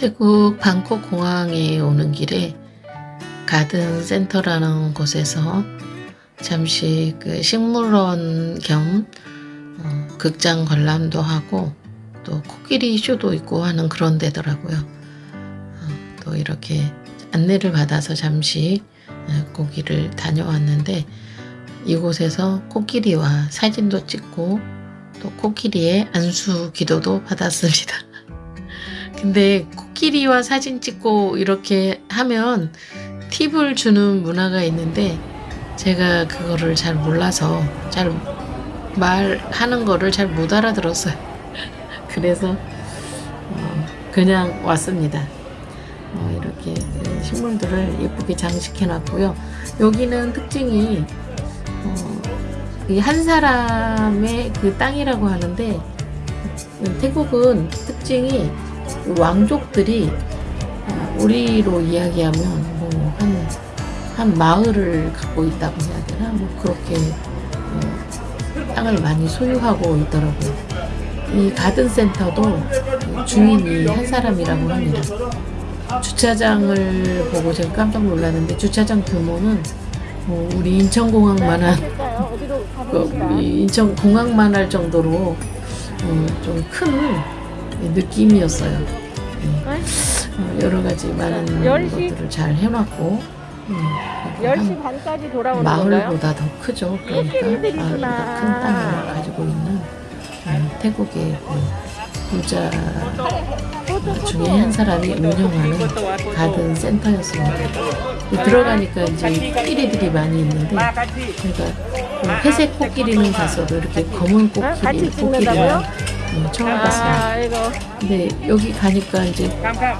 태국 방콕 공항에 오는 길에 가든 센터라는 곳에서 잠시 그 식물원 겸 어, 극장 관람도 하고 또 코끼리 쇼도 있고 하는 그런 데더라고요. 어, 또 이렇게 안내를 받아서 잠시 어, 거기를 다녀왔는데 이곳에서 코끼리와 사진도 찍고 또 코끼리의 안수 기도도 받았습니다. 근데 코끼리와 사진 찍고 이렇게 하면 팁을 주는 문화가 있는데 제가 그거를 잘 몰라서 잘 말하는 거를 잘 못 알아들었어요. 그래서 어, 그냥 왔습니다. 어, 이렇게 그 식물들을 예쁘게 장식해 놨고요. 여기는 특징이 어, 이한 사람의 그 땅이라고 하는데 태국은 특징이 왕족들이 어, 우리로 이야기하면 뭐한한 마을을 갖고 있다고 해야 되나 뭐 그렇게 어, 땅을 많이 소유하고 있더라고요. 이 가든 센터도 주인이 한 사람이라고 합니다. 주차장을 보고 제가 깜짝 놀랐는데 주차장 규모는 뭐 우리 인천공항만한 그 인천공항만 할 정도로 어, 좀큰 느낌이었어요. 네. 어, 여러 가지 많은 시? 것들을 잘 해놨고 10시 반까지 돌아오는 건가요? 마을보다 더 크죠. 그러니까. 마을보다 큰 땅을 가지고 있는 음, 태국의 그 부자 중에 한 사람이 운영하는 가든 센터였습니다. 이 들어가니까 이제 코끼리들이 많이 있는데 제가 그 회색 코끼리는 봤어도 이렇게 검은 어? 같이 코끼리 음, 처음 봤어요. 아, 이거 근데 여기 가니까 이제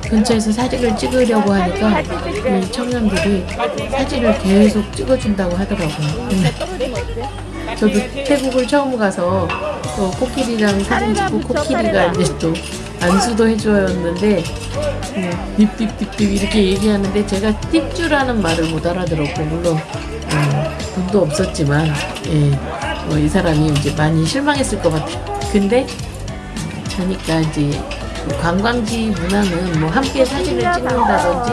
근처에서 사진을 찍으려고 하니까 이 청년들이 사진을 계속 찍어준다고 하더라고요. 근데 저도 태국을 처음 가서 또 코끼리랑 사진 찍고 코끼리가 이제 또 안수도 해줘였는데 음, 딥딥딥딥 이렇게 얘기하는데 제가 팁주라는 말을 못 알아들었고 물론 음, 돈도 없었지만 예, 뭐이 사람이 이제 많이 실망했을 것 같아요. 근데 보니까 이제 그 관광지 문화는 뭐 함께 사진을 찍는다든지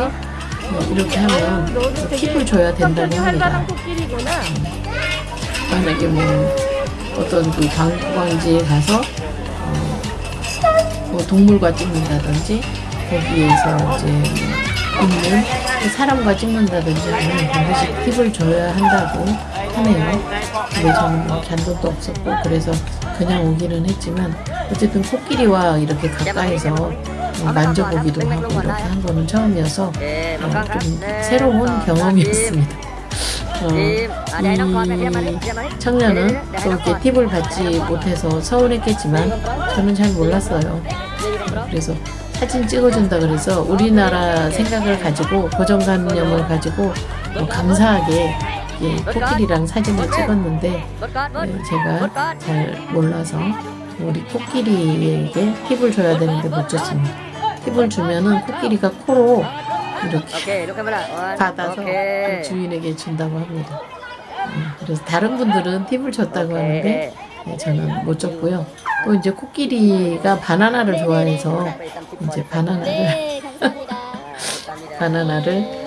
뭐 이렇게 하면 뭐 팁을 줘야 된다고 합니다. 만약에 뭐 어떤 그 관광지에 가서 어, 뭐 동물과 찍는다든지 거기에서 이제 있는 사람과 찍는다든지 하면 반드시 팁을 줘야 한다고 하네요. 근데 저는 뭐 잔돈도 없었고 그래서 그냥 오기는 했지만 어쨌든 코끼리와 이렇게 가까이서 어, 만져보기도 하고 이렇게 한 거는 처음이어서 어, 좀 새로운 경험이었습니다. 어, 이 청년은 또 이렇게 팁을 받지 못해서 서운했겠지만 저는 잘 몰랐어요. 그래서 사진 찍어준다 그래서 우리나라 생각을 가지고 고정관념을 가지고 뭐 감사하게 예, 코끼리랑 사진을 찍었는데 예, 제가 잘 몰라서 우리 코끼리에게 팁을 줘야 되는데 못 줬습니다. 팁을 주면은 코끼리가 코로 이렇게 받아서 그 주인에게 준다고 합니다. 음, 그래서 다른 분들은 팁을 줬다고 하는데 네, 저는 못 줬고요. 또 이제 코끼리가 바나나를 좋아해서 이제 바나나를 바나나를